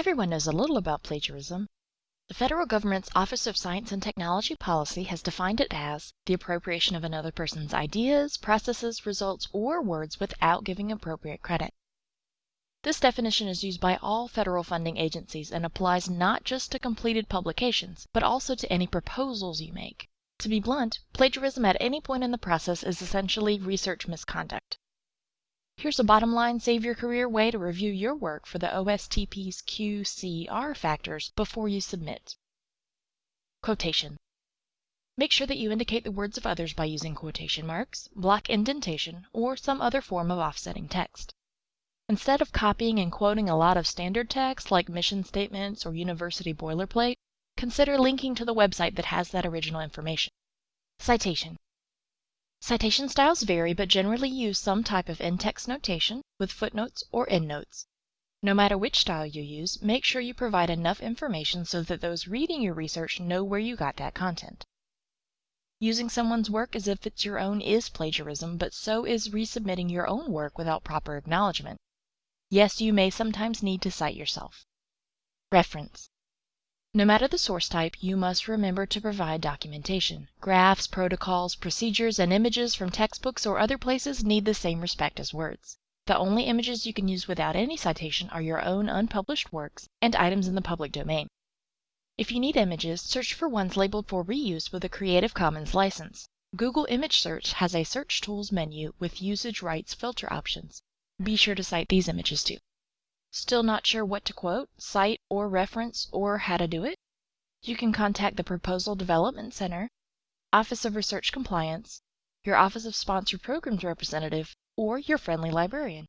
Everyone knows a little about plagiarism. The federal government's Office of Science and Technology Policy has defined it as the appropriation of another person's ideas, processes, results, or words without giving appropriate credit. This definition is used by all federal funding agencies and applies not just to completed publications, but also to any proposals you make. To be blunt, plagiarism at any point in the process is essentially research misconduct. Here's a bottom line save your career way to review your work for the OSTP's QCR factors before you submit. Quotation. Make sure that you indicate the words of others by using quotation marks, block indentation, or some other form of offsetting text. Instead of copying and quoting a lot of standard text like mission statements or university boilerplate, consider linking to the website that has that original information. Citation. Citation styles vary but generally use some type of in-text notation with footnotes or endnotes. No matter which style you use, make sure you provide enough information so that those reading your research know where you got that content. Using someone's work as if it's your own is plagiarism, but so is resubmitting your own work without proper acknowledgement. Yes, you may sometimes need to cite yourself. Reference. No matter the source type, you must remember to provide documentation. Graphs, protocols, procedures, and images from textbooks or other places need the same respect as words. The only images you can use without any citation are your own unpublished works and items in the public domain. If you need images, search for ones labeled for reuse with a Creative Commons license. Google Image Search has a Search Tools menu with usage rights filter options. Be sure to cite these images too. Still not sure what to quote, cite, or reference, or how to do it? You can contact the Proposal Development Center, Office of Research Compliance, your Office of Sponsored Programs representative, or your friendly librarian.